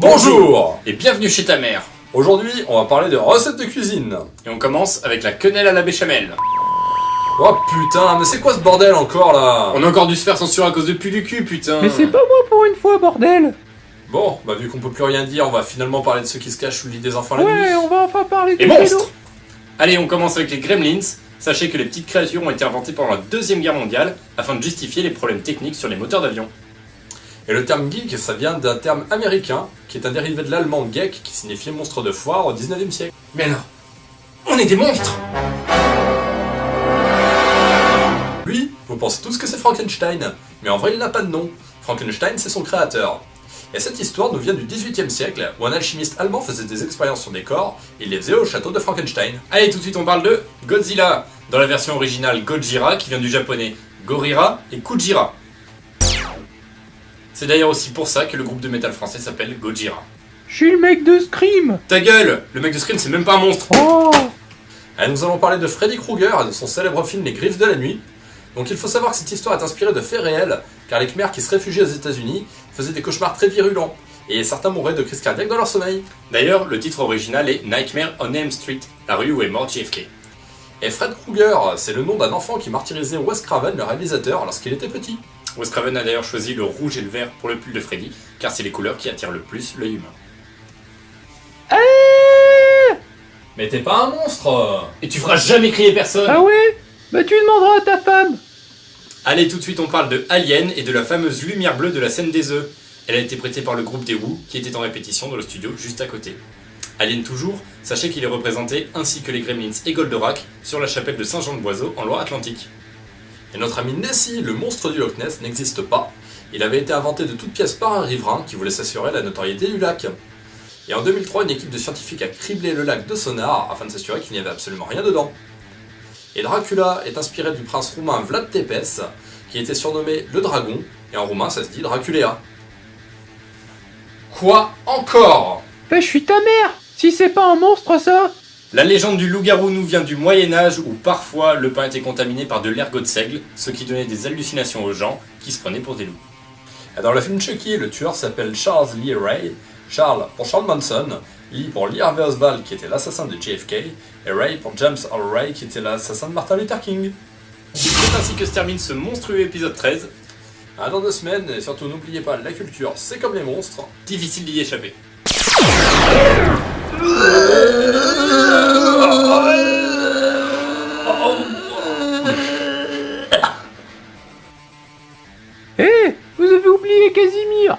Bonjour Et bienvenue chez ta mère. Aujourd'hui, on va parler de recettes de cuisine. Et on commence avec la quenelle à la béchamel. Oh putain, mais c'est quoi ce bordel encore là On a encore dû se faire censurer à cause de pu du cul, putain. Mais c'est pas moi pour une fois, bordel Bon, bah vu qu'on peut plus rien dire, on va finalement parler de ceux qui se cachent sous le lit des enfants la nuit. Ouais, on va enfin parler Les des monstres. Allez, on commence avec les gremlins. Sachez que les petites créatures ont été inventées pendant la Deuxième Guerre mondiale afin de justifier les problèmes techniques sur les moteurs d'avion. Et le terme geek, ça vient d'un terme américain, qui est un dérivé de l'allemand geek, qui signifiait monstre de foire au 19e siècle. Mais alors, on est des monstres Lui, vous pensez tous que c'est Frankenstein, mais en vrai il n'a pas de nom. Frankenstein, c'est son créateur. Et cette histoire nous vient du 18e siècle, où un alchimiste allemand faisait des expériences sur des corps, et il les faisait au château de Frankenstein. Allez, tout de suite, on parle de Godzilla. Dans la version originale Gojira, qui vient du japonais Gorira et Kujira. C'est d'ailleurs aussi pour ça que le groupe de métal français s'appelle Gojira. Je suis le mec de Scream Ta gueule Le mec de Scream, c'est même pas un monstre Oh Et nous allons parler de Freddy Krueger et de son célèbre film Les Griffes de la Nuit. Donc il faut savoir que cette histoire est inspirée de faits réels, car les Khmers qui se réfugiaient aux États-Unis faisaient des cauchemars très virulents, et certains mouraient de crise cardiaque dans leur sommeil. D'ailleurs, le titre original est Nightmare on Elm Street, la rue où est mort JFK. Et Fred Krueger, c'est le nom d'un enfant qui martyrisait Wes Craven, le réalisateur, lorsqu'il était petit. Wes Craven a d'ailleurs choisi le rouge et le vert pour le pull de Freddy, car c'est les couleurs qui attirent le plus l'œil humain. Eh Mais t'es pas un monstre Et tu feras jamais crier personne Ah ouais Bah tu demanderas à ta femme Allez, tout de suite, on parle de Alien et de la fameuse lumière bleue de la scène des œufs. Elle a été prêtée par le groupe des Who, qui était en répétition dans le studio juste à côté. Alien toujours, sachez qu'il est représenté, ainsi que les Gremlins et Goldorak, sur la chapelle de Saint-Jean-de-Boiseau en Loire-Atlantique. Et notre ami Nessie, le monstre du Loch Ness, n'existe pas. Il avait été inventé de toutes pièces par un riverain qui voulait s'assurer la notoriété du lac. Et en 2003, une équipe de scientifiques a criblé le lac de sonar afin de s'assurer qu'il n'y avait absolument rien dedans. Et Dracula est inspiré du prince roumain Vlad Tepes, qui était surnommé le dragon, et en roumain ça se dit Draculea. Quoi encore? Bah je suis ta mère Si c'est pas un monstre ça La légende du loup-garou nous vient du Moyen-Âge où parfois le pain était contaminé par de l'ergot de seigle, ce qui donnait des hallucinations aux gens qui se prenaient pour des loups. Dans le film Chucky, le tueur s'appelle Charles Lee Ray. Charles pour Charles Manson, Lee pour Lee Harvey Oswald qui était l'assassin de JFK, et Ray pour James Earl Ray qui était l'assassin de Martin Luther King. C'est ainsi que se termine ce monstrueux épisode 13. À dans deux semaines, et surtout n'oubliez pas, la culture c'est comme les monstres. Difficile d'y échapper. Casimir